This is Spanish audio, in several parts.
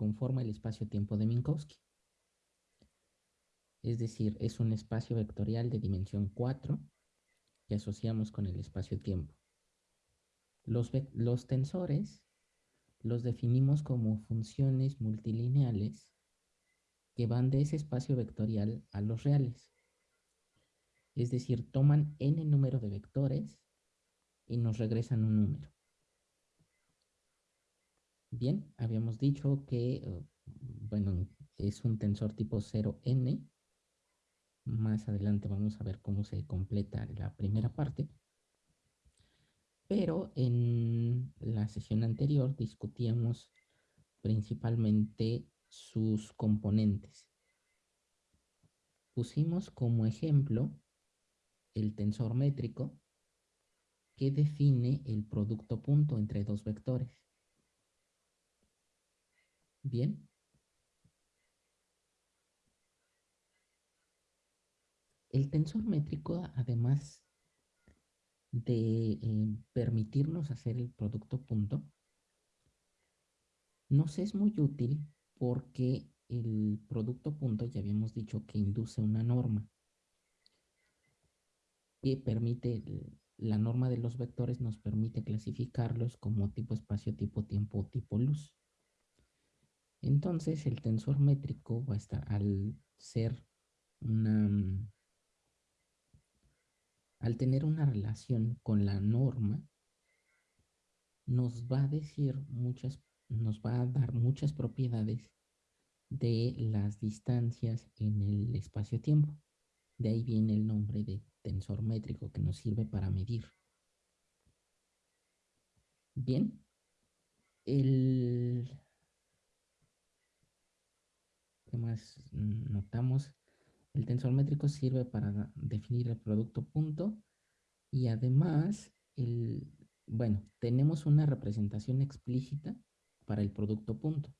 conforma el espacio-tiempo de Minkowski. Es decir, es un espacio vectorial de dimensión 4 que asociamos con el espacio-tiempo. Los, tensores los definimos como funciones multilineales que van de ese espacio vectorial a los reales. Es decir, toman n número de vectores y nos regresan un número. Bien, habíamos dicho que, eh, bueno, es un tensor tipo 0n. Más adelante vamos a ver cómo se completa la primera parte. Pero en la sesión anterior discutíamos principalmente sus componentes. Pusimos como ejemplo el tensor métrico que define el producto punto entre dos vectores. Bien. El tensor métrico, además de eh, permitirnos hacer el producto punto, nos es muy útil porque el producto punto ya habíamos dicho que induce una norma que permite, la norma de los vectores nos permite clasificarlos como tipo espacio, tipo tiempo tipo luz. Entonces el tensor métrico va a estar al ser una mm, al tener una relación con la norma nos va a decir muchas nos va a dar muchas propiedades de las distancias en el espacio-tiempo. De ahí viene el nombre de tensor métrico que nos sirve para medir. Bien, el ¿Qué más notamos? El tensor métrico sirve para definir el producto punto y además, el, bueno, tenemos una representación explícita para el producto punto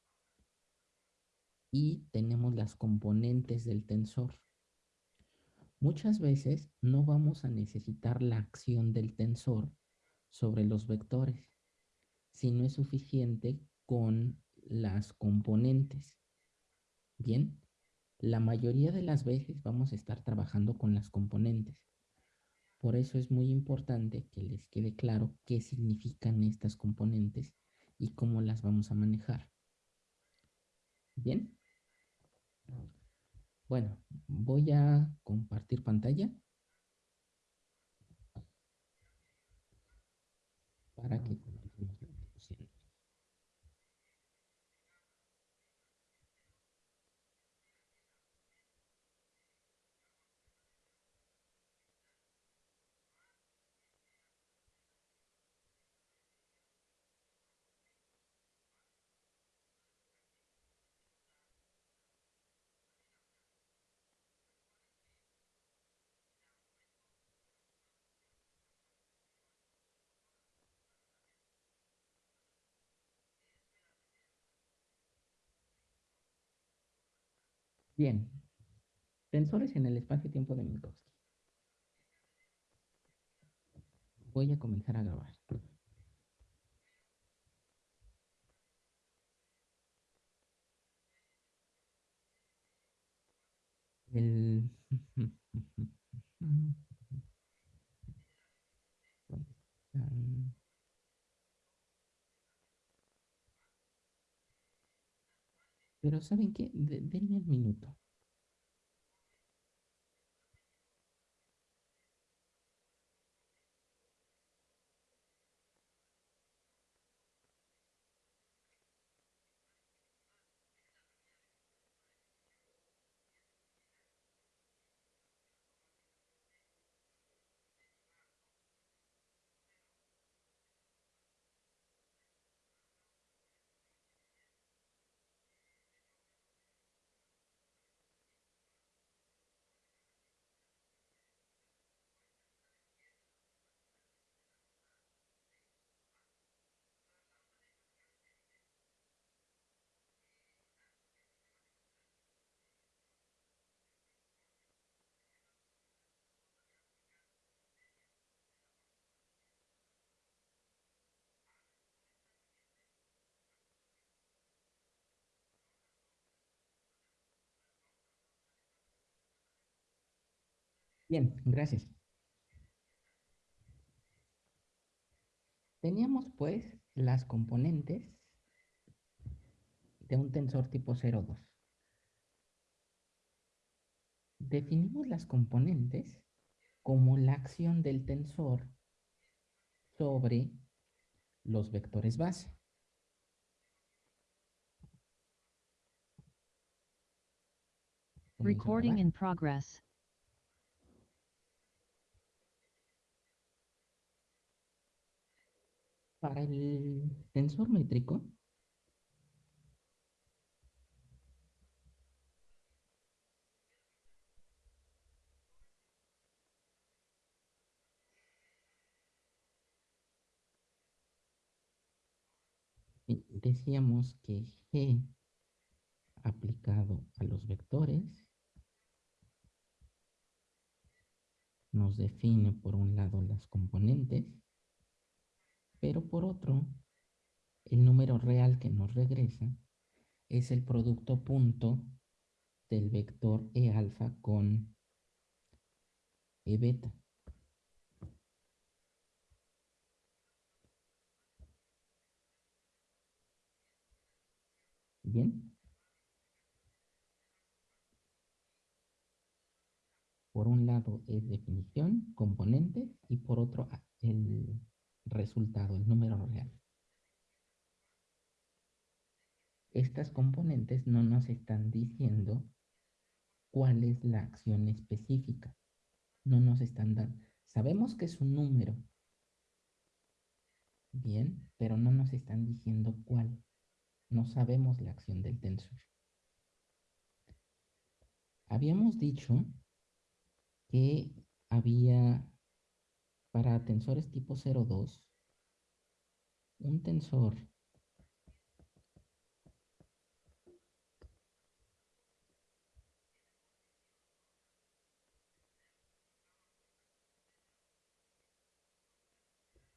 y tenemos las componentes del tensor. Muchas veces no vamos a necesitar la acción del tensor sobre los vectores, si no es suficiente con las componentes. Bien, la mayoría de las veces vamos a estar trabajando con las componentes. Por eso es muy importante que les quede claro qué significan estas componentes y cómo las vamos a manejar. Bien. Bueno, voy a compartir pantalla para que Bien. Tensores en el espacio-tiempo de Minkowski. Voy a comenzar a grabar. El... Pero ¿saben qué? denme el minuto. Bien, gracias. Teníamos pues las componentes de un tensor tipo 0,2. Definimos las componentes como la acción del tensor sobre los vectores base. Recording in progress. Para el tensor métrico, decíamos que G aplicado a los vectores nos define por un lado las componentes, pero por otro, el número real que nos regresa es el producto punto del vector E alfa con E beta. Bien. Por un lado es definición, componentes y por otro el resultado, el número real. Estas componentes no nos están diciendo cuál es la acción específica. No nos están dando. Sabemos que es un número. Bien, pero no nos están diciendo cuál. No sabemos la acción del tensor. Habíamos dicho que había para tensores tipo 02 un tensor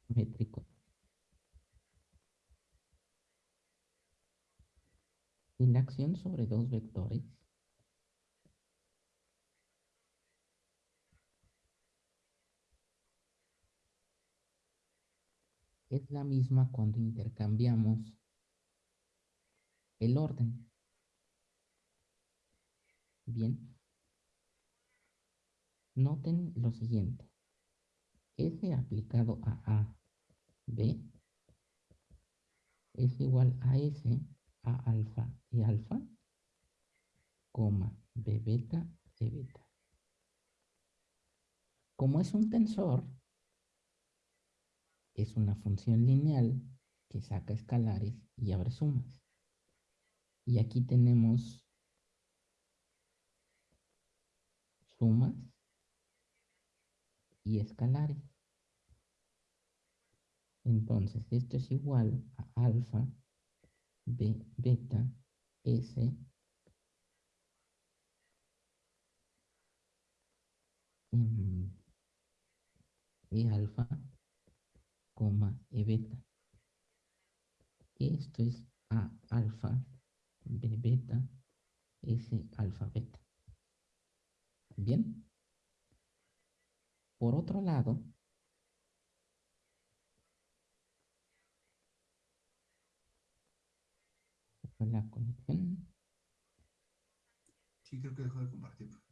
métrico y la acción sobre dos vectores es la misma cuando intercambiamos el orden. Bien. Noten lo siguiente. S aplicado a A, B, es igual a S, A alfa y alfa, coma, B beta, E beta. Como es un tensor, es una función lineal que saca escalares y abre sumas. Y aquí tenemos sumas y escalares. Entonces, esto es igual a alfa, b, beta, s, e alfa e beta. Esto es A alfa, B beta, S alfa beta. Bien. Por otro lado, la conexión. Sí, creo que dejó de compartir.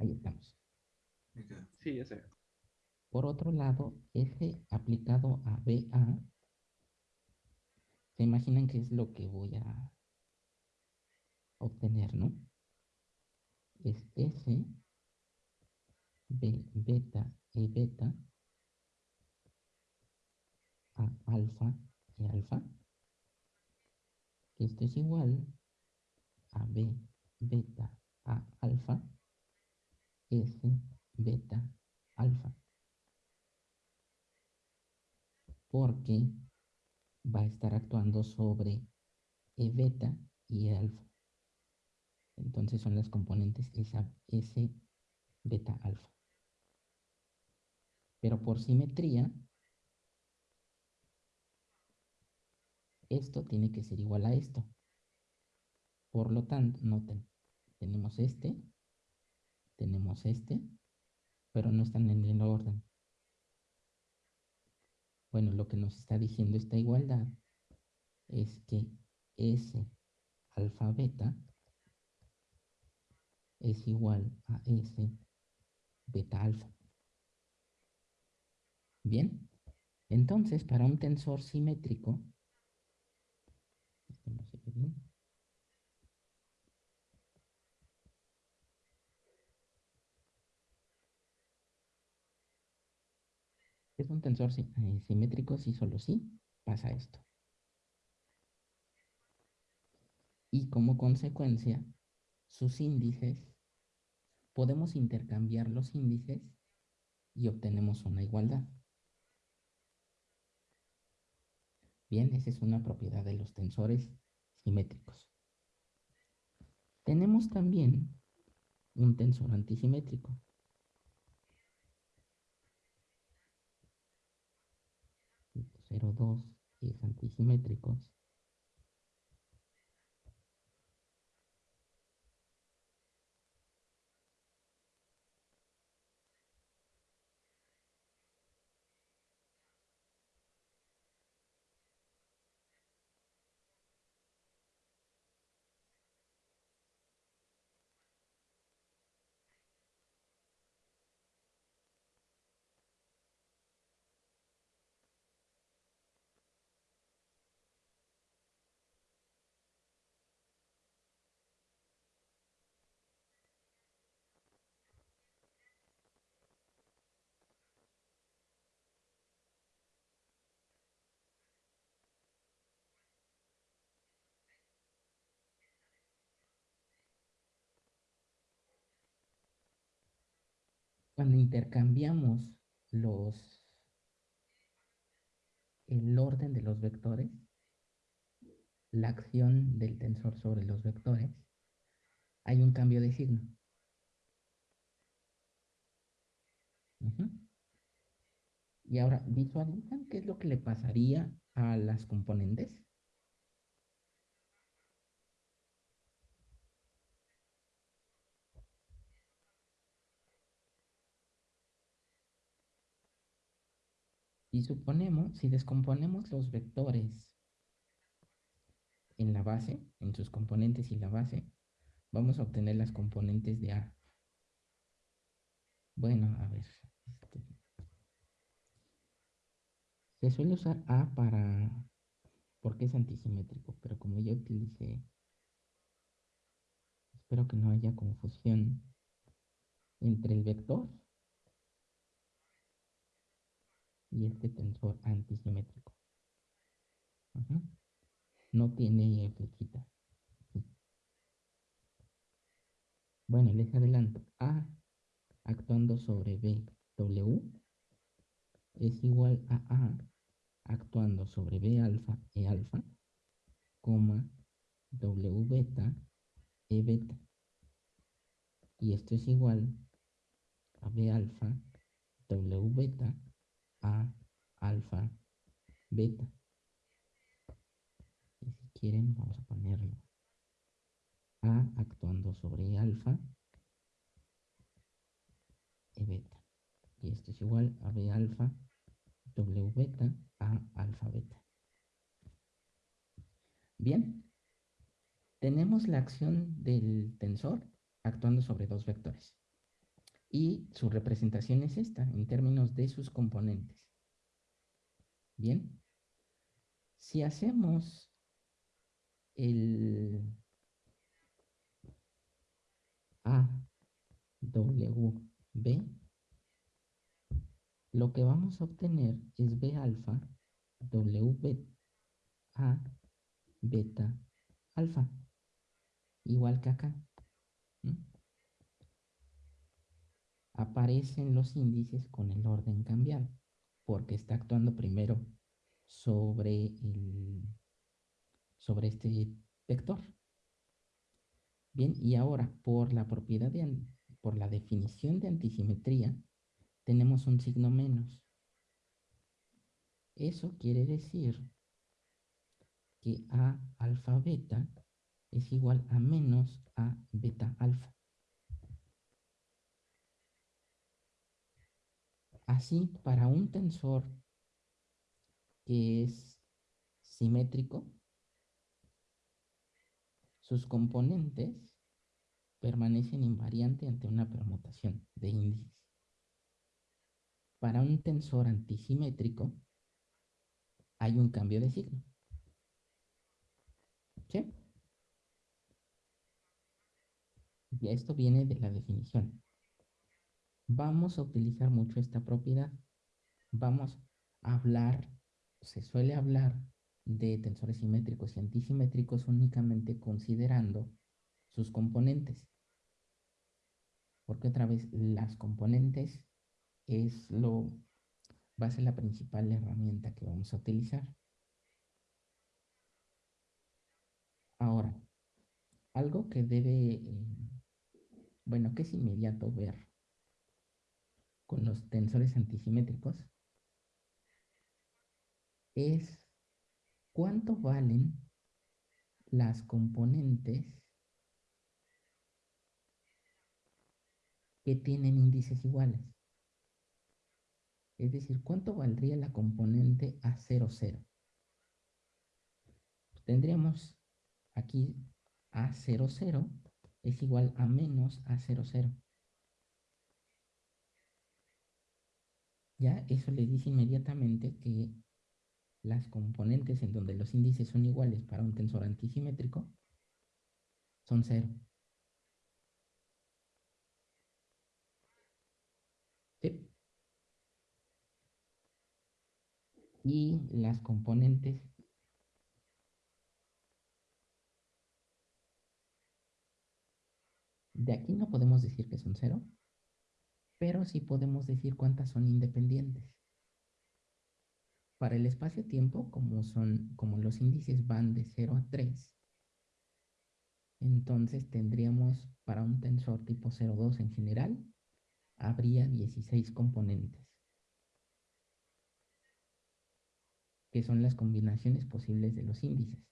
Ahí estamos. Sí, ya sé. Por otro lado, F aplicado a BA, se imaginan qué es lo que voy a obtener, ¿no? Es S, B, beta, E beta, A alfa, E alfa. Esto es igual a B, beta, A alfa, S, beta, alfa. Porque va a estar actuando sobre E beta y E alfa. Entonces son las componentes esa, S, beta, alfa. Pero por simetría, esto tiene que ser igual a esto. Por lo tanto, noten, tenemos este, tenemos este, pero no están en el orden. Bueno, lo que nos está diciendo esta igualdad es que S alfa beta es igual a S beta alfa. Bien, entonces para un tensor simétrico, este no se ve bien, es un tensor eh, simétrico si solo sí pasa esto. Y como consecuencia, sus índices, podemos intercambiar los índices y obtenemos una igualdad. Bien, esa es una propiedad de los tensores simétricos. Tenemos también un tensor antisimétrico. 0, 2 es antisimétricos. Cuando intercambiamos los el orden de los vectores, la acción del tensor sobre los vectores, hay un cambio de signo. Y ahora, ¿visualizan qué es lo que le pasaría a las componentes? Si suponemos, si descomponemos los vectores en la base, en sus componentes y la base, vamos a obtener las componentes de A. Bueno, a ver. Este, se suele usar A para... porque es antisimétrico, pero como ya utilicé... Espero que no haya confusión entre el vector y este tensor antisimétrico. No tiene flechita. Bueno, les adelanto. A actuando sobre B, W es igual a A actuando sobre B alfa, E alfa, coma, W beta, E beta. Y esto es igual a B alfa, W beta, a, alfa, beta. Y si quieren, vamos a ponerlo. A actuando sobre alfa, E beta. Y esto es igual a B alfa, W beta, A alfa beta. Bien. Tenemos la acción del tensor actuando sobre dos vectores y su representación es esta en términos de sus componentes. Bien, si hacemos el A, W, B, lo que vamos a obtener es B alfa, W, A, beta, alfa, igual que acá aparecen los índices con el orden cambiado, porque está actuando primero sobre, el, sobre este vector. Bien, y ahora por la propiedad de, por la definición de antisimetría, tenemos un signo menos. Eso quiere decir que A alfa beta es igual a menos a beta alfa. Así, para un tensor que es simétrico, sus componentes permanecen invariante ante una permutación de índices. Para un tensor antisimétrico hay un cambio de signo. ¿Sí? Y esto viene de la definición. Vamos a utilizar mucho esta propiedad. Vamos a hablar, se suele hablar de tensores simétricos y antisimétricos únicamente considerando sus componentes. Porque otra vez las componentes es lo va a ser la principal herramienta que vamos a utilizar. Ahora, algo que debe, eh, bueno, que es inmediato ver con los tensores antisimétricos es cuánto valen las componentes que tienen índices iguales. Es decir, ¿cuánto valdría la componente A00? Tendríamos aquí A00 es igual a menos A00. Ya eso le dice inmediatamente que las componentes en donde los índices son iguales para un tensor antisimétrico son cero. Y las componentes de aquí no podemos decir que son cero, pero sí podemos decir cuántas son independientes. Para el espacio-tiempo, como, son, como los índices van de 0 a 3, entonces tendríamos para un tensor tipo 0,2 en general, habría 16 componentes, que son las combinaciones posibles de los índices.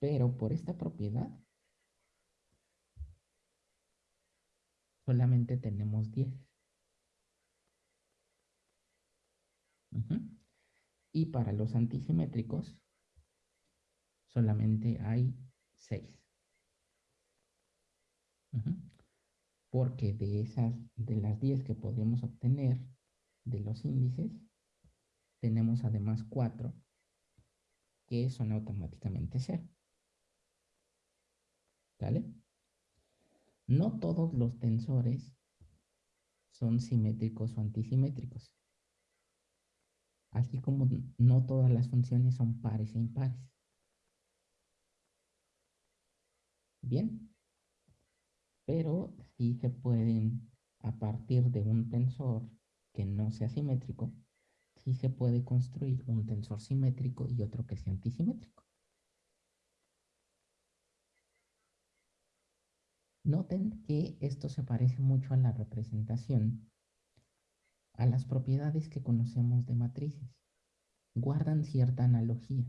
Pero por esta propiedad, solamente tenemos 10. Y para los antisimétricos, solamente hay 6. Porque de esas, de las 10 que podemos obtener de los índices, tenemos además 4 que son automáticamente 0. ¿Vale? No todos los tensores son simétricos o antisimétricos. Así como no todas las funciones son pares e impares. Bien. Pero sí se pueden, a partir de un tensor que no sea simétrico, sí se puede construir un tensor simétrico y otro que sea antisimétrico. Noten que esto se parece mucho a la representación, a las propiedades que conocemos de matrices. Guardan cierta analogía.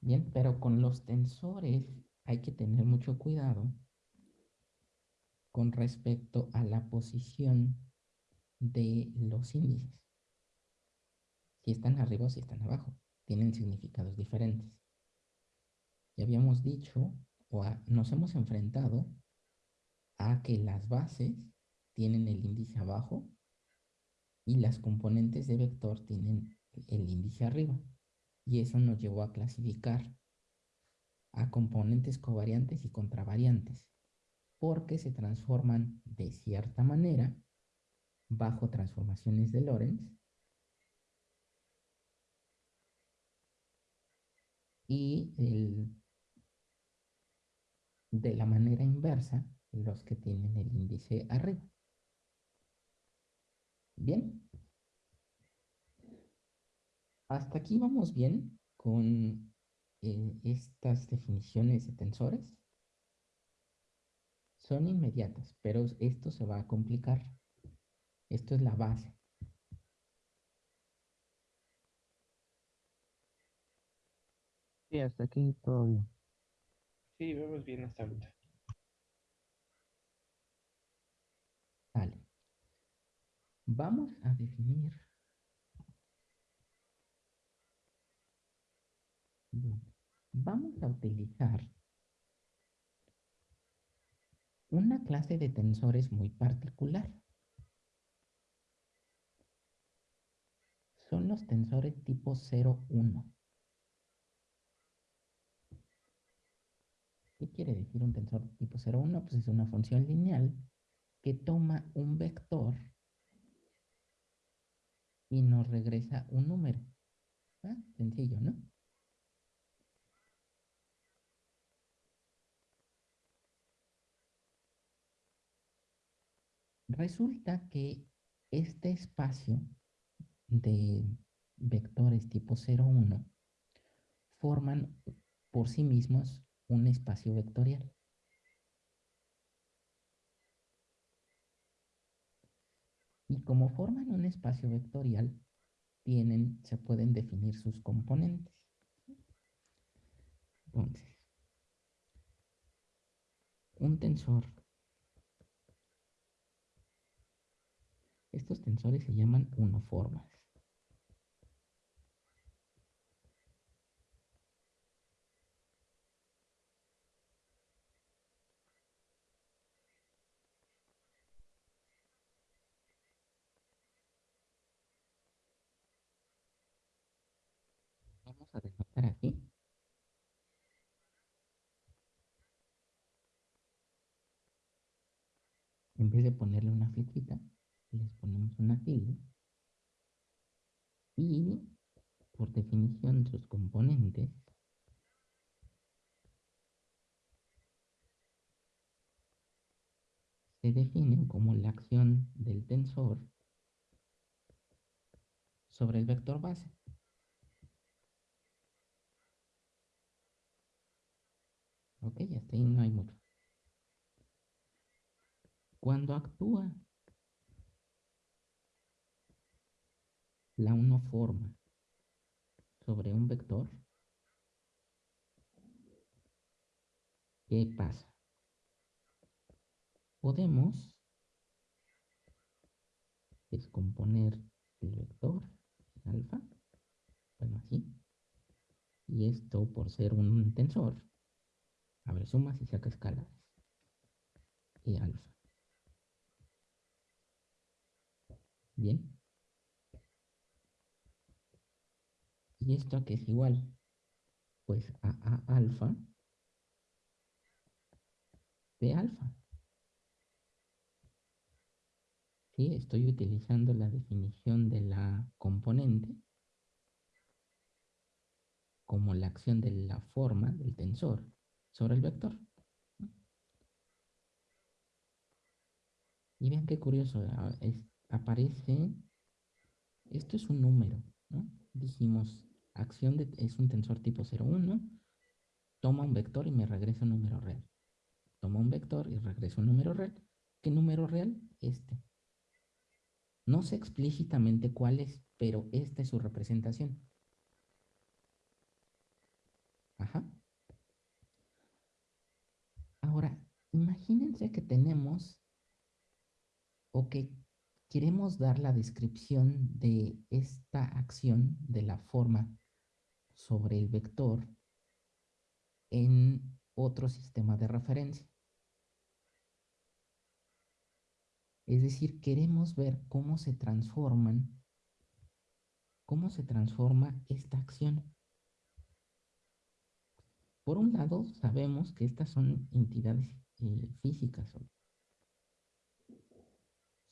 Bien, pero con los tensores hay que tener mucho cuidado con respecto a la posición de los índices. Si están arriba o si están abajo. Tienen significados diferentes. Ya habíamos dicho, o nos hemos enfrentado a que las bases tienen el índice abajo y las componentes de vector tienen el índice arriba. Y eso nos llevó a clasificar a componentes covariantes y contravariantes, porque se transforman de cierta manera bajo transformaciones de Lorentz y el de la manera inversa los que tienen el índice arriba. Bien. Hasta aquí vamos bien con eh, estas definiciones de tensores. Son inmediatas, pero esto se va a complicar. Esto es la base. Sí, hasta aquí todo bien. Sí, vemos bien hasta ahorita. Vale. Vamos a definir vamos a utilizar una clase de tensores muy particular. Son los tensores tipo 0,1. ¿Qué quiere decir un tensor tipo 0,1? Pues es una función lineal que toma un vector y nos regresa un número. Ah, sencillo, ¿no? Resulta que este espacio de vectores tipo 0,1 forman por sí mismos un espacio vectorial. Y como forman un espacio vectorial, tienen, se pueden definir sus componentes. Entonces, un tensor Estos tensores se llaman unoformas. Vamos a denotar aquí. En vez de ponerle una flechita, les ponemos una tilde y por definición sus componentes se definen como la acción del tensor sobre el vector base. Ok, hasta ahí no hay mucho. Cuando actúa la forma sobre un vector, ¿qué pasa? Podemos descomponer el vector alfa, bueno así, y esto por ser un tensor, a ver, sumas y saca escalares, y alfa. Bien. ¿Y esto que es igual? Pues a A alfa de alfa. ¿Sí? Estoy utilizando la definición de la componente como la acción de la forma del tensor sobre el vector. Y vean qué curioso, aparece, esto es un número. Dijimos acción de, es un tensor tipo 0,1, toma un vector y me regresa un número real. Toma un vector y regresa un número real. ¿Qué número real? Este. No sé explícitamente cuál es, pero esta es su representación. Ajá. Ahora, imagínense que tenemos o que queremos dar la descripción de esta acción de la forma sobre el vector en otro sistema de referencia. Es decir, queremos ver cómo se transforman, cómo se transforma esta acción. Por un lado, sabemos que estas son entidades eh, físicas,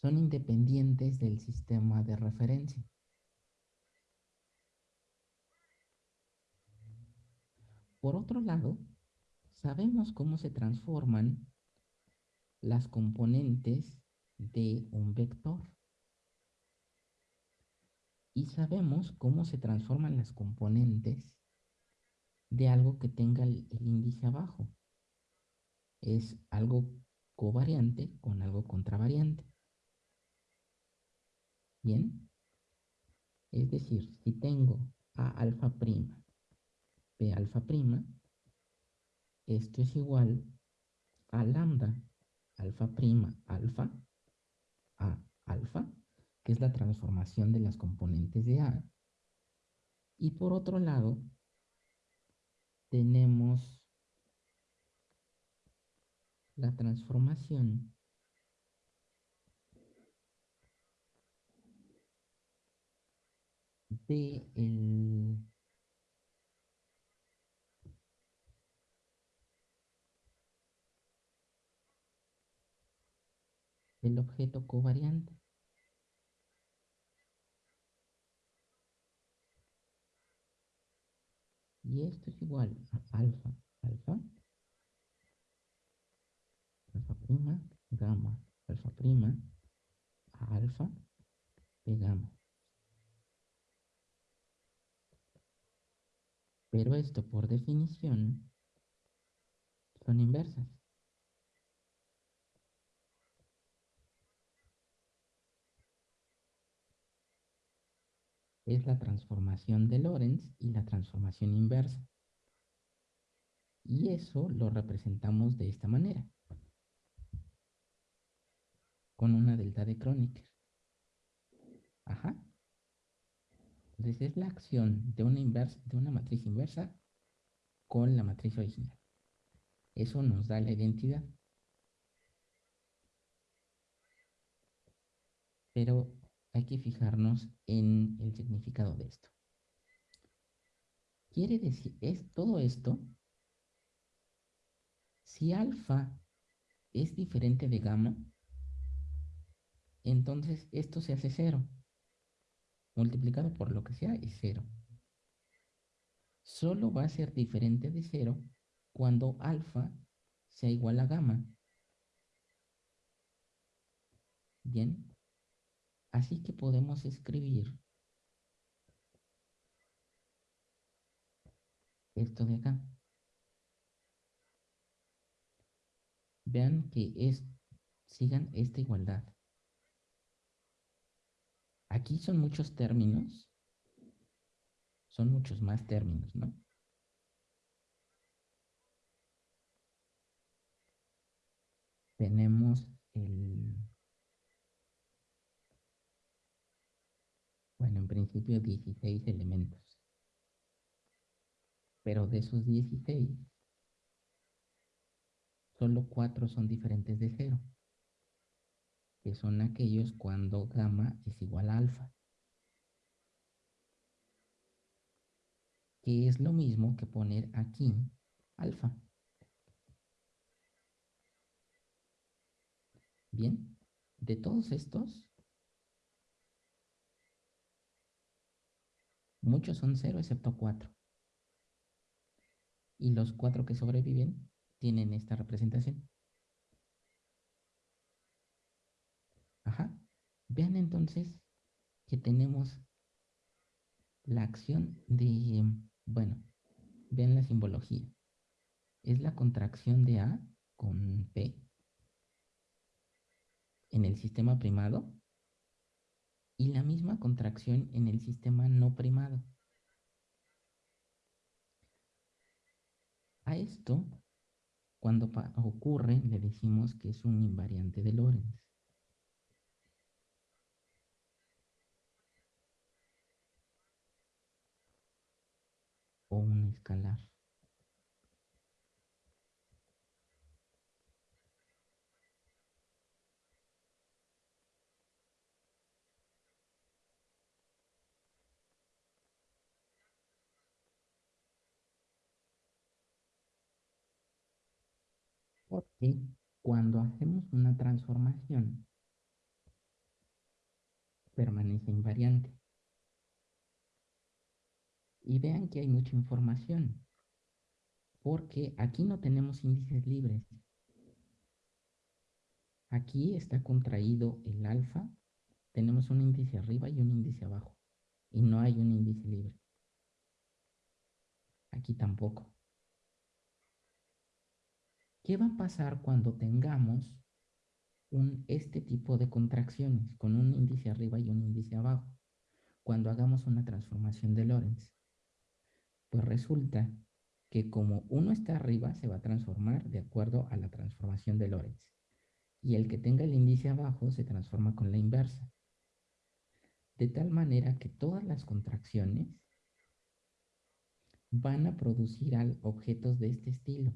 son independientes del sistema de referencia. Por otro lado, sabemos cómo se transforman las componentes de un vector. Y sabemos cómo se transforman las componentes de algo que tenga el, índice abajo. Es algo covariante con algo contravariante. Bien. Es decir, si tengo a alfa prima P alfa prima. Esto es igual a lambda alfa prima alfa a alfa, que es la transformación de las componentes de A. Y por otro lado, tenemos la transformación de el objeto covariante. Y esto es igual a alfa, alfa, alfa prima, gamma, alfa prima, alfa, de gamma. Pero esto por definición son inversas. es la transformación de Lorentz y la transformación inversa. Y eso lo representamos de esta manera. Con una delta de Kronecker. Ajá. Entonces es la acción de una, inversa, de una matriz inversa con la matriz original. Eso nos da la identidad. Pero hay que fijarnos en el significado de esto. Quiere decir, es todo esto, si alfa es diferente de gamma, entonces esto se hace cero. Multiplicado por lo que sea es cero. Solo va a ser diferente de cero cuando alfa sea igual a gamma. Bien, Así que podemos escribir esto de acá. Vean que es, sigan esta igualdad. Aquí son muchos términos. Son muchos más términos, ¿no? Tenemos el Bueno, en principio 16 elementos. Pero de esos 16, solo 4 son diferentes de 0. Que son aquellos cuando gamma es igual a alfa. Que es lo mismo que poner aquí alfa. Bien, de todos estos, Muchos son cero excepto cuatro. Y los cuatro que sobreviven tienen esta representación. Ajá. Vean entonces que tenemos la acción de, bueno, vean la simbología. Es la contracción de A con P en el sistema primado y la misma contracción en el sistema no primado. A esto, cuando ocurre, le decimos que es un invariante de Lorentz. O un escalar. Porque cuando hacemos una transformación, permanece invariante. Y vean que hay mucha información, porque aquí no tenemos índices libres. Aquí está contraído el alfa, tenemos un índice arriba y un índice abajo, y no hay un índice libre. Aquí tampoco. ¿Qué va a pasar cuando tengamos un, este tipo de contracciones con un índice arriba y un índice abajo? Cuando hagamos una transformación de Lorentz. Pues resulta que como uno está arriba, se va a transformar de acuerdo a la transformación de Lorentz. Y el que tenga el índice abajo se transforma con la inversa. De tal manera que todas las contracciones van a producir objetos de este estilo.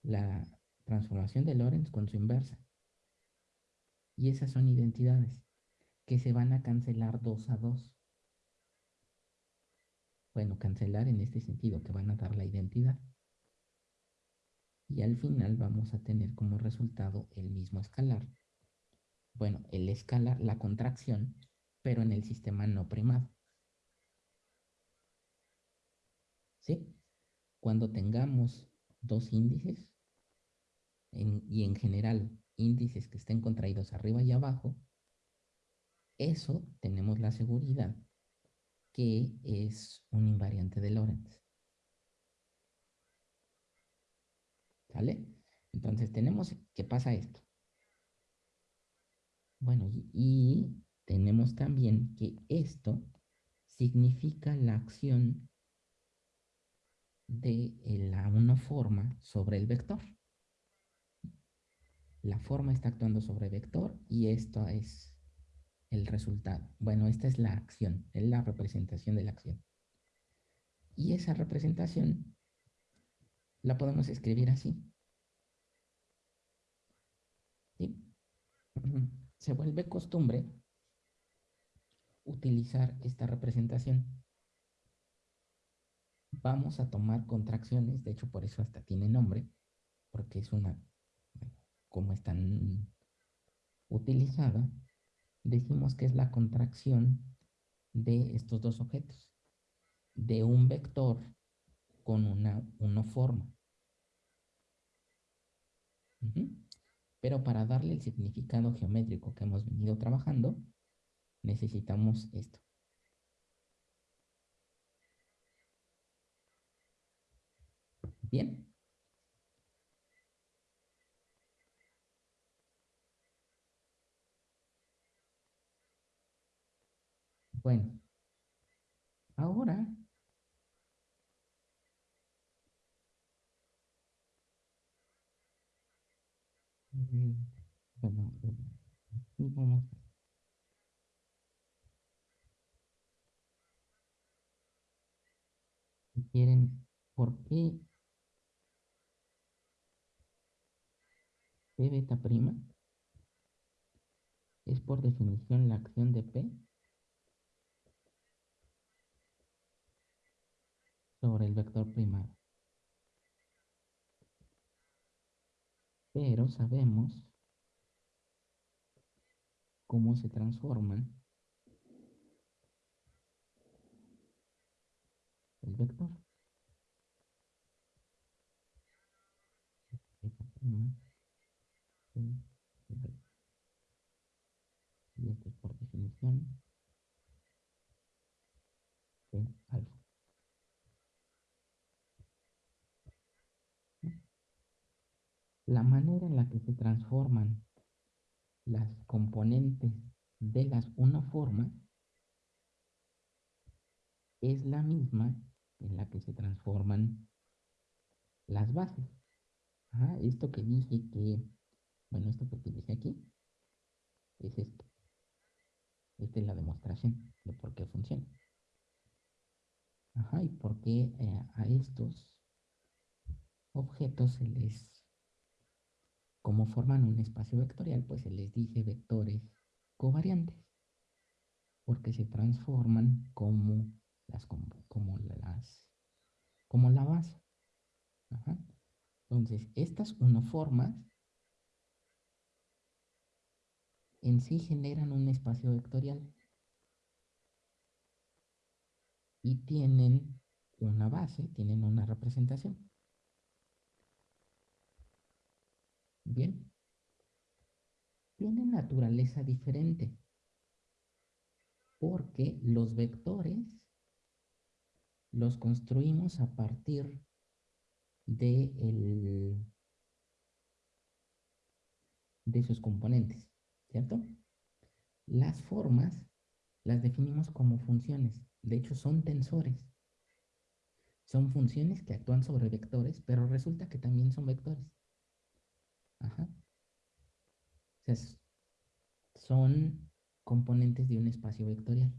La transformación de Lorentz con su inversa. Y esas son identidades que se van a cancelar dos a dos. Bueno, cancelar en este sentido, que van a dar la identidad. Y al final vamos a tener como resultado el mismo escalar. Bueno, el escalar, la contracción, pero en el sistema no primado. ¿Sí? Cuando tengamos dos índices, y en general índices que estén contraídos arriba y abajo, eso tenemos la seguridad que es un invariante de Lorentz. ¿Sale? Entonces tenemos que pasa esto. Bueno, y, y tenemos también que esto significa la acción de la una forma sobre el vector la forma está actuando sobre vector y esto es el resultado. Bueno, esta es la acción, es la representación de la acción. Y esa representación la podemos escribir así. Se vuelve costumbre utilizar esta representación. Vamos a tomar contracciones, de hecho por eso hasta tiene nombre, porque es una como están utilizada, decimos que es la contracción de estos dos objetos, de un vector con una, una forma. Pero para darle el significado geométrico que hemos venido trabajando, necesitamos esto. Bien. Bueno, ahora quieren, ¿por qué P beta prima es por definición la acción de P sobre el vector primado. Pero sabemos cómo se transforma el vector. Y por definición el alfa. La manera en la que se transforman las componentes de las una forma es la misma en la que se transforman las bases. esto que dije que, bueno, esto que dije aquí es esto. Esta es la demostración de por qué funciona. Ajá, y por qué eh, a estos objetos se les como forman un espacio vectorial, pues se les dice vectores covariantes, porque se transforman como las, como, las, como la base. Entonces, estas unoformas en sí generan un espacio vectorial y tienen una base, tienen una representación. Bien. Tiene naturaleza diferente. Porque los vectores los construimos a partir de, de sus componentes, ¿cierto? Las formas las definimos como funciones, de hecho son tensores, Son funciones que actúan sobre vectores, pero resulta que también son vectores. Ajá. Son componentes de un espacio vectorial.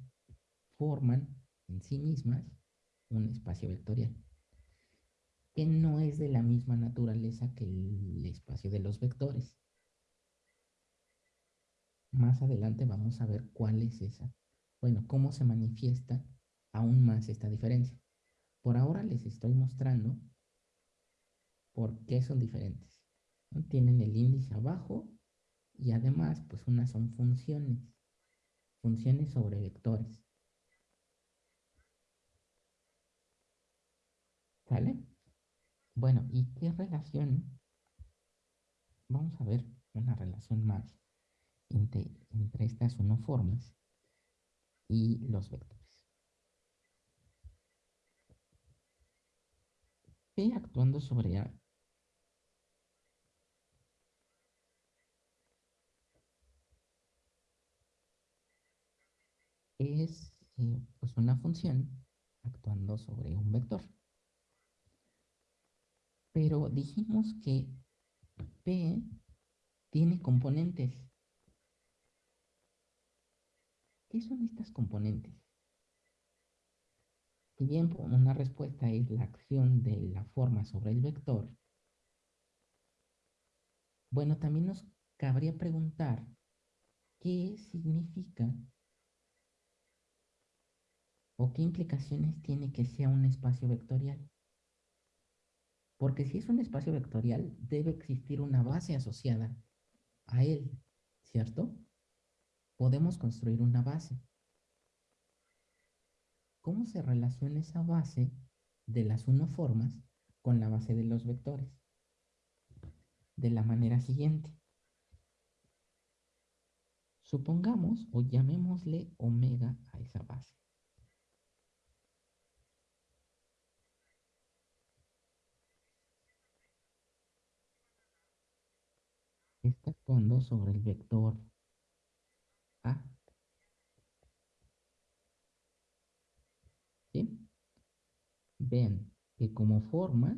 Forman en sí mismas un espacio vectorial que no es de la misma naturaleza que el espacio de los vectores. Más adelante vamos a ver cuál es esa. Bueno, cómo se manifiesta aún más esta diferencia. Por ahora les estoy mostrando por qué son diferentes. Tienen el índice abajo y además, pues unas son funciones. Funciones sobre vectores. ¿Sale? Bueno, ¿y qué relación? Vamos a ver una relación más entre, entre estas unoformas y los vectores. P actuando sobre A es eh, pues una función actuando sobre un vector. Pero dijimos que P tiene componentes. ¿Qué son estas componentes? Si bien una respuesta es la acción de la forma sobre el vector, bueno, también nos cabría preguntar qué significa o qué implicaciones tiene que sea un espacio vectorial. Porque si es un espacio vectorial, debe existir una base asociada a él, ¿cierto? Podemos construir una base. ¿Cómo se relaciona esa base de las unoformas con la base de los vectores? De la manera siguiente. Supongamos o llamémosle omega a esa base. Está actuando sobre el vector A. ¿Sí? Vean que como forma,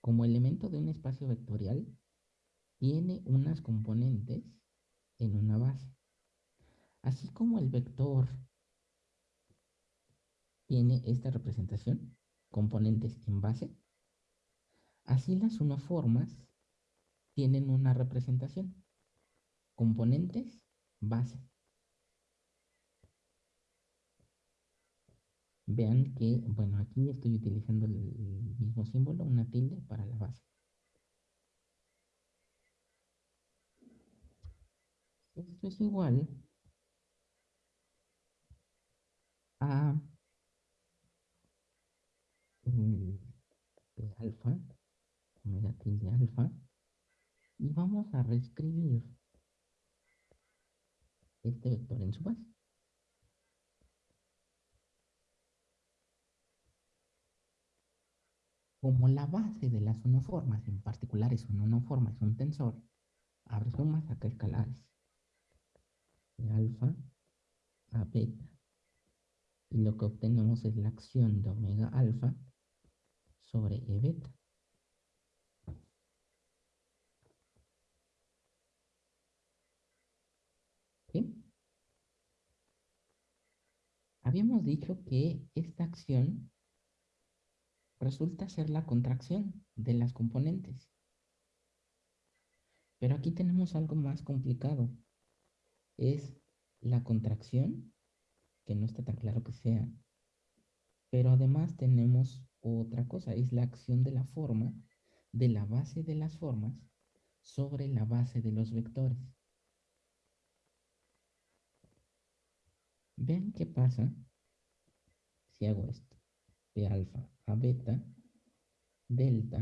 como elemento de un espacio vectorial, tiene unas componentes en una base. Así como el vector tiene esta representación, componentes en base, así las unoformas tienen una representación. Componentes, base. Vean que, bueno, aquí estoy utilizando el mismo símbolo, una tilde para la base. Esto es igual a alfa, omega tilde alfa, y vamos a reescribir este vector en su base. Como la base de las unoformas, en particular es una unoforma, es un tensor, abre sumas acá escalares de alfa a beta. Y lo que obtenemos es la acción de omega alfa sobre e beta. Habíamos dicho que esta acción resulta ser la contracción de las componentes. Pero aquí tenemos algo más complicado. Es la contracción, que no está tan claro que sea. Pero además tenemos otra cosa, es la acción de la forma, de la base de las formas, sobre la base de los vectores. Vean qué pasa si hago esto. De alfa a beta, delta,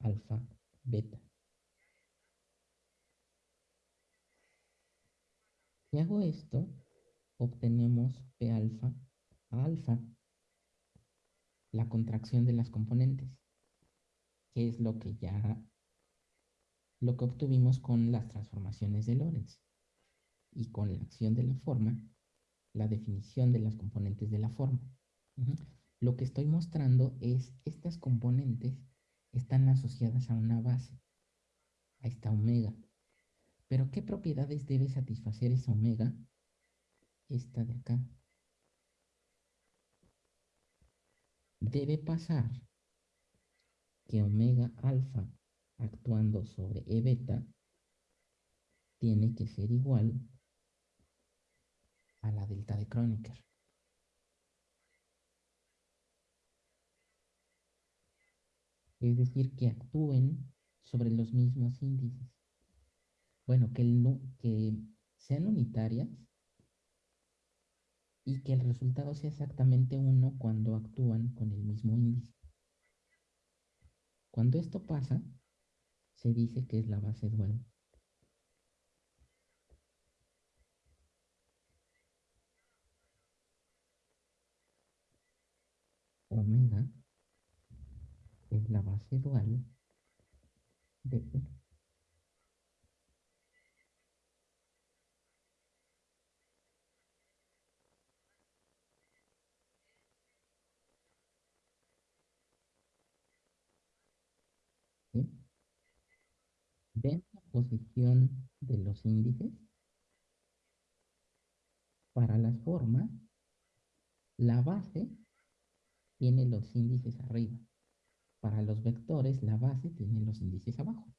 alfa, beta. Si hago esto, obtenemos P alfa a alfa, la contracción de las componentes, que es lo que ya, lo que obtuvimos con las transformaciones de Lorentz y con la acción de la forma la definición de las componentes de la forma. Lo que estoy mostrando es estas componentes están asociadas a una base, a esta omega. Pero ¿qué propiedades debe satisfacer esa omega? Esta de acá. Debe pasar que omega alfa actuando sobre E beta tiene que ser igual a la delta de Kronecker. Es decir, que actúen sobre los mismos índices. Bueno, que, que sean unitarias y que el resultado sea exactamente uno cuando actúan con el mismo índice. Cuando esto pasa, se dice que es la base dual. Omega es la base dual de E. ¿Ven la posición de los índices? Para las formas, la base tiene los índices arriba. Para los vectores, la base tiene los índices abajo.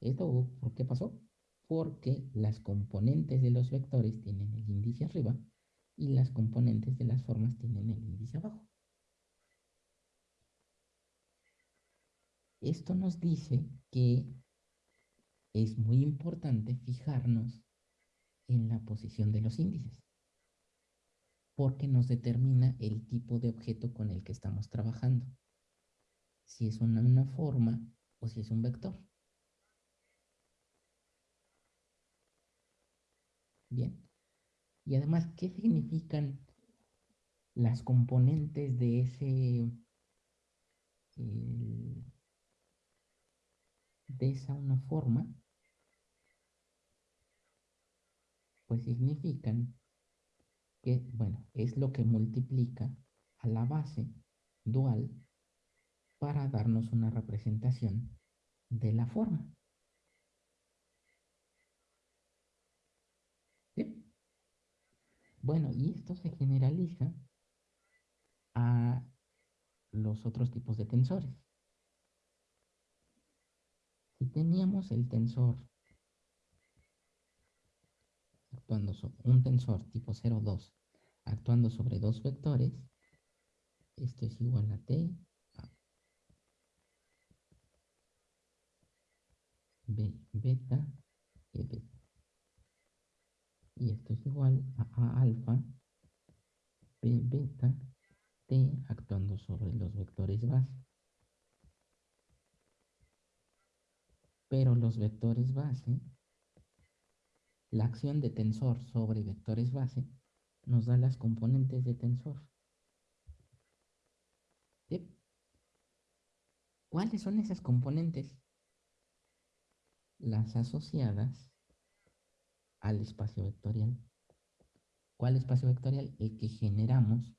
¿Esto por qué pasó? Porque las componentes de los vectores tienen el índice arriba y las componentes de las formas tienen el índice abajo. Esto nos dice que es muy importante fijarnos en la posición de los índices, porque nos determina el tipo de objeto con el que estamos trabajando si es una, una forma o si es un vector. Bien. Y además, ¿qué significan las componentes de ese de esa una forma? Pues significan que, bueno, es lo que multiplica a la base dual para darnos una representación de la forma. Bueno, y esto se generaliza a los otros tipos de tensores. Si teníamos el tensor actuando sobre un tensor tipo 0,2 actuando sobre dos vectores, esto es igual a t B beta E beta. Y esto es igual a A alfa B beta T actuando sobre los vectores base. Pero los vectores base, la acción de tensor sobre vectores base nos da las componentes de tensor. ¿Cuáles son esas componentes? las asociadas al espacio vectorial. ¿Cuál espacio vectorial? El que generamos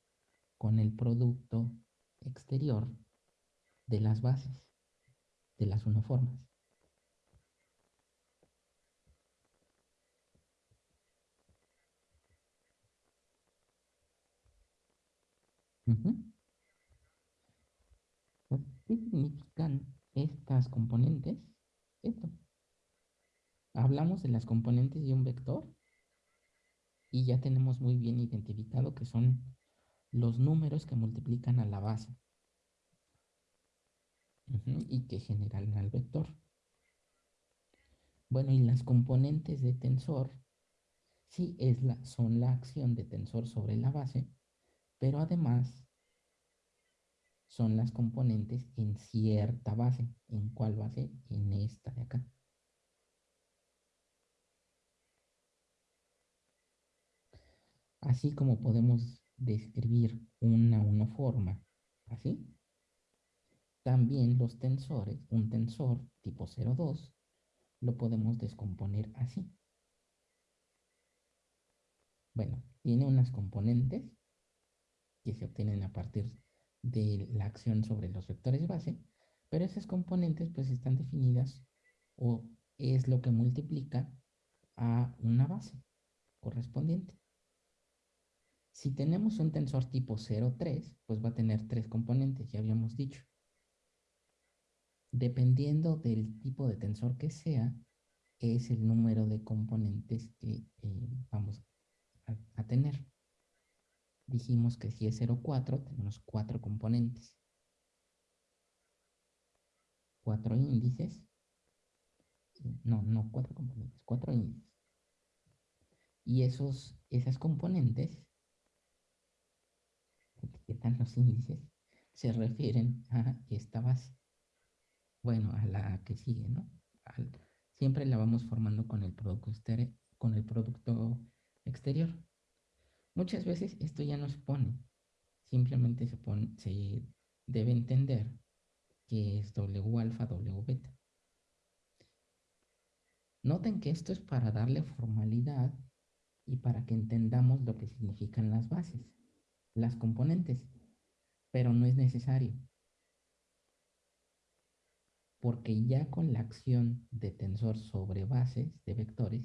con el producto exterior de las bases, de las uniformes. ¿Qué significan estas componentes? Esto hablamos de las componentes de un vector y ya tenemos muy bien identificado que son los números que multiplican a la base y que generan al vector. Bueno, y las componentes de tensor, sí es la, son la acción de tensor sobre la base, pero además son las componentes en cierta base. ¿En cuál base? En esta de acá. Así como podemos describir una uniforma así, también los tensores, un tensor tipo 0,2, lo podemos descomponer así. Bueno, tiene unas componentes que se obtienen a partir de la acción sobre los vectores base, pero esas componentes pues están definidas o es lo que multiplica a una base correspondiente. Si tenemos un tensor tipo 0,3, pues va a tener tres componentes, ya habíamos dicho. Dependiendo del tipo de tensor que sea, es el número de componentes que eh, vamos a, tener. Dijimos que si es 0,4, tenemos cuatro componentes. Cuatro índices. No, no cuatro componentes, cuatro índices. Y esos, esas componentes, etiquetan los índices, se refieren a esta base. Bueno, a la que sigue, ¿no? siempre la vamos formando con el producto con el producto exterior. Muchas veces esto ya no se pone, simplemente se, pone, se debe entender que es W alfa, W beta. Noten que esto es para darle formalidad y para que entendamos lo que significan las bases, las componentes, pero no es necesario porque ya con la acción de tensor sobre bases de vectores,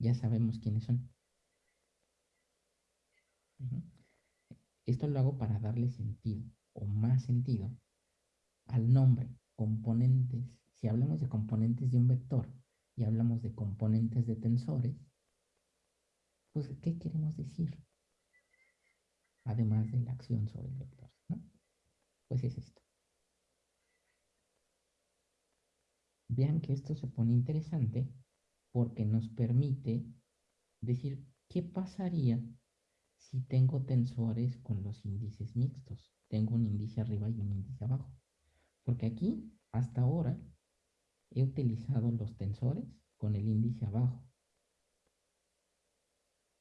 ya sabemos quiénes son. Esto lo hago para darle sentido o más sentido al nombre, componentes. Si hablamos de componentes de un vector y hablamos de componentes de tensores, pues ¿qué queremos decir? Además de la acción sobre el vector, ¿no? Pues es esto. Vean que esto se pone interesante porque nos permite decir qué pasaría si tengo tensores con los índices mixtos. Tengo un índice arriba y un índice abajo. Porque aquí, hasta ahora, he utilizado los tensores con el índice abajo.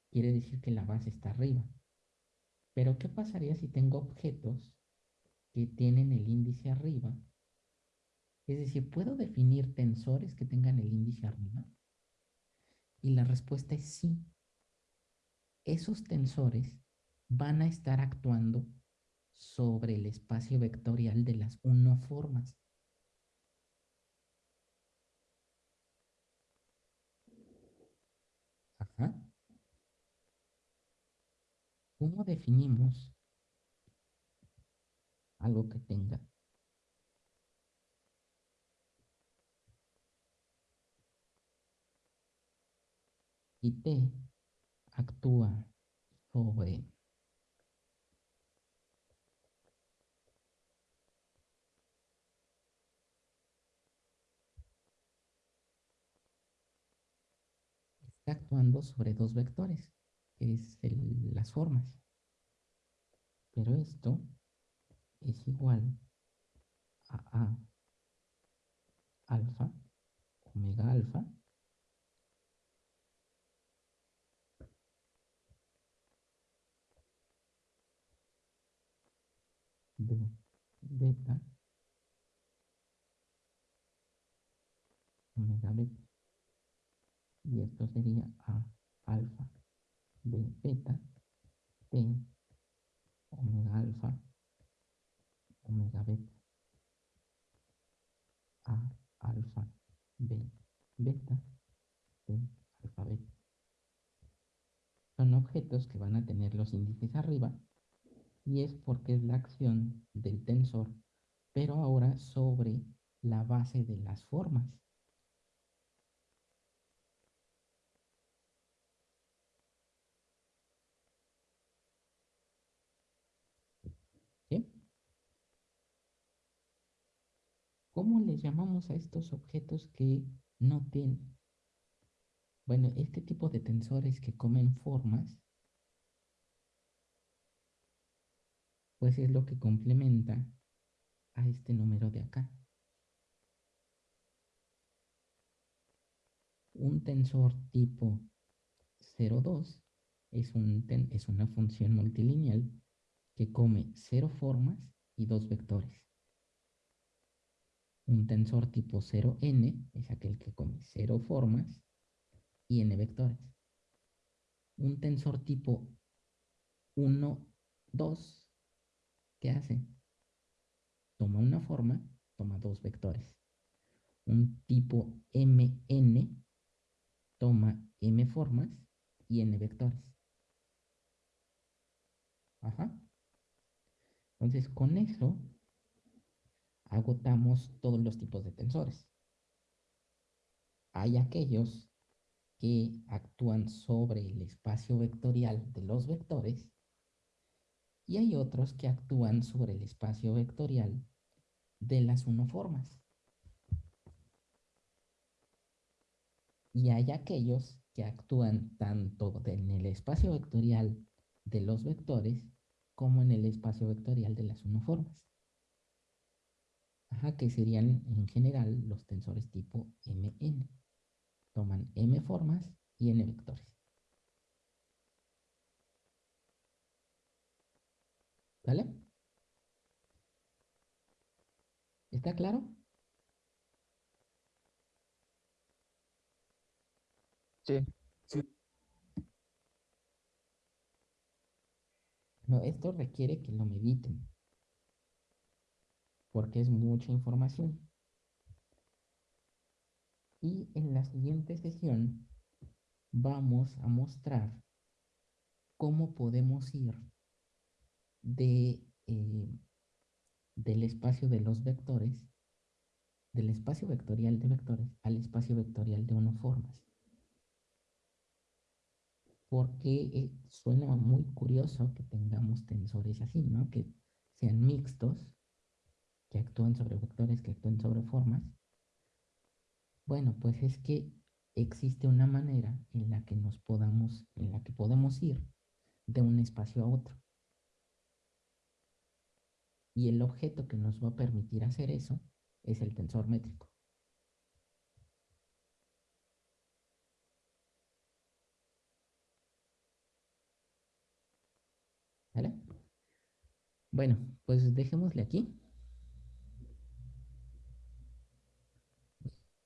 Quiere decir que la base está arriba. Pero ¿qué pasaría si tengo objetos que tienen el índice arriba es decir, ¿puedo definir tensores que tengan el índice arriba? Y la respuesta es sí. Esos tensores van a estar actuando sobre el espacio vectorial de las unoformas. Ajá. ¿Cómo definimos algo que tenga y T actúa sobre está actuando sobre dos vectores, que es las formas. Pero esto es igual a A alfa, omega alfa, B beta. Omega beta. Y esto sería A alfa B beta T omega alfa omega beta. A alfa B beta T alfa beta. Son objetos que van a tener los índices arriba y es porque es la acción del tensor, pero ahora sobre la base de las formas. ¿Cómo le llamamos a estos objetos que no tienen? Bueno, este tipo de tensores que comen formas pues es lo que complementa a este número de acá. Un tensor tipo 0,2 es, es una función multilineal que come 0 formas y 2 vectores. Un tensor tipo 0n es aquel que come 0 formas y n vectores. Un tensor tipo 1, 2 ¿qué hace? Toma una forma, toma dos vectores. Un tipo mn toma m formas y n vectores. Ajá. Entonces, con eso agotamos todos los tipos de tensores. Hay aquellos que actúan sobre el espacio vectorial de los vectores y hay otros que actúan sobre el espacio vectorial de las unoformas. Y hay aquellos que actúan tanto en el espacio vectorial de los vectores como en el espacio vectorial de las unoformas. Ajá, que serían en general los tensores tipo Mn. Toman M formas y N vectores. ¿Vale? ¿Está claro? Sí. No, esto requiere que lo mediten. Porque es mucha información. Y en la siguiente sesión vamos a mostrar cómo podemos ir eh, del espacio de los vectores, del espacio vectorial de vectores al espacio vectorial de unoformas. Porque eh, suena muy curioso que tengamos tensores así, ¿no? Que sean mixtos, que actúan sobre vectores, que actúen sobre formas. Bueno, pues es que existe una manera en la que nos podamos, en la que podemos ir de un espacio a otro. Y el objeto que nos va a permitir hacer eso es el tensor métrico. ¿Vale? Bueno, pues dejémosle aquí.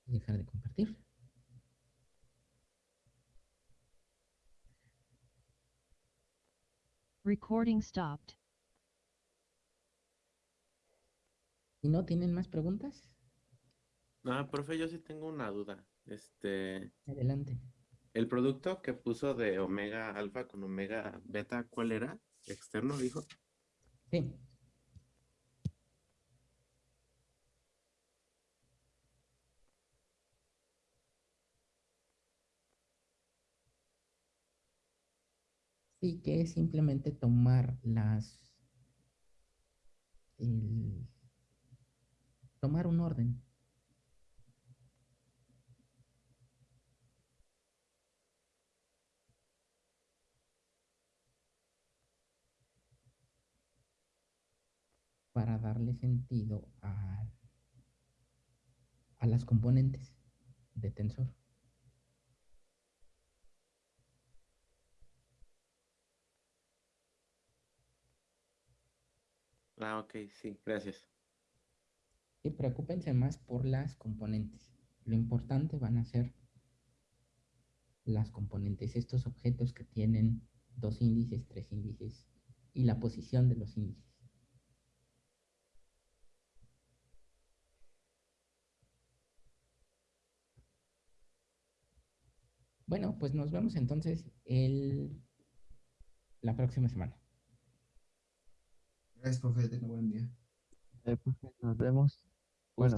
Dejar de compartir. Recording stopped. ¿Y no tienen más preguntas? No, profe, yo sí tengo una duda. Este, Adelante. el producto que puso de omega alfa con omega beta, ¿cuál era? Externo, dijo. Sí. Sí, que es simplemente tomar las... el- tomar un orden. para darle sentido a, a las componentes de tensor. Ah, ok, sí, gracias. Y preocúpense más por las componentes. Lo importante van a ser las componentes, estos objetos que tienen dos índices, tres índices y la posición de los índices. Bueno, pues nos vemos entonces el, la próxima semana. Gracias, profe. Tenga buen día. Eh, profe, nos vemos. Bueno.